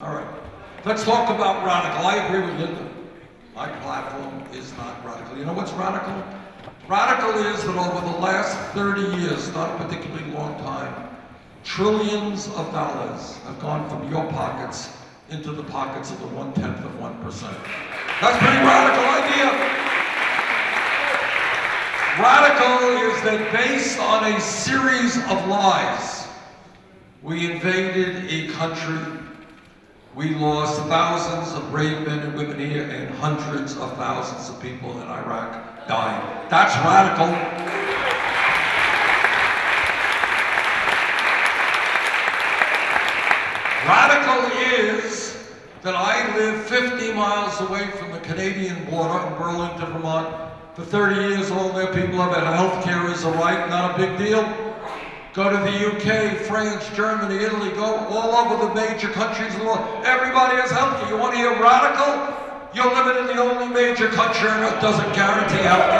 All right. Let's talk about radical. I agree with Linda. My platform is not radical. You know what's radical? Radical is that over the last 30 years, not a particularly long time, trillions of dollars have gone from your pockets into the pockets of the one-tenth of 1%. That's a pretty radical idea. Radical is that based on a series of lies, we invaded a country we lost thousands of brave men and women here, and hundreds of thousands of people in Iraq died. That's radical. Radical is that I live 50 miles away from the Canadian border in Burlington, Vermont. For 30 years, all their people have had health care as a right, not a big deal. Go to the UK, France, Germany, Italy, go all over the major countries in the world. Everybody has health care. You want to hear radical? You're living in the only major country that doesn't guarantee health.